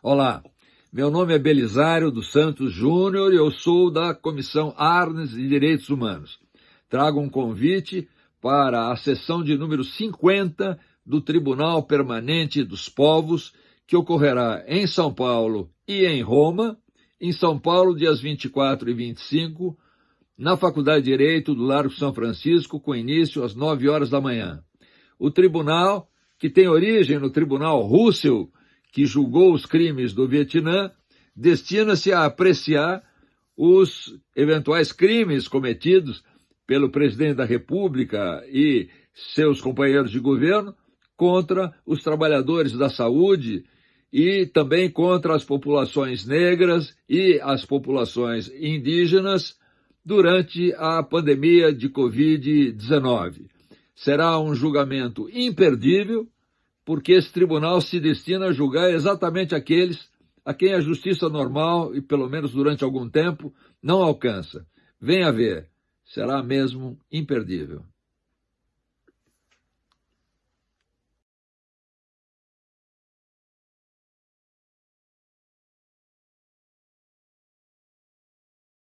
Olá, meu nome é Belisário dos Santos Júnior e eu sou da Comissão Arnes de Direitos Humanos. Trago um convite para a sessão de número 50 do Tribunal Permanente dos Povos, que ocorrerá em São Paulo e em Roma, em São Paulo, dias 24 e 25, na Faculdade de Direito do Largo São Francisco, com início às 9 horas da manhã. O tribunal, que tem origem no Tribunal Russell, que julgou os crimes do Vietnã, destina-se a apreciar os eventuais crimes cometidos pelo presidente da República e seus companheiros de governo contra os trabalhadores da saúde e também contra as populações negras e as populações indígenas durante a pandemia de Covid-19. Será um julgamento imperdível, porque esse tribunal se destina a julgar exatamente aqueles a quem a justiça normal, e pelo menos durante algum tempo, não alcança. Venha ver, será mesmo imperdível.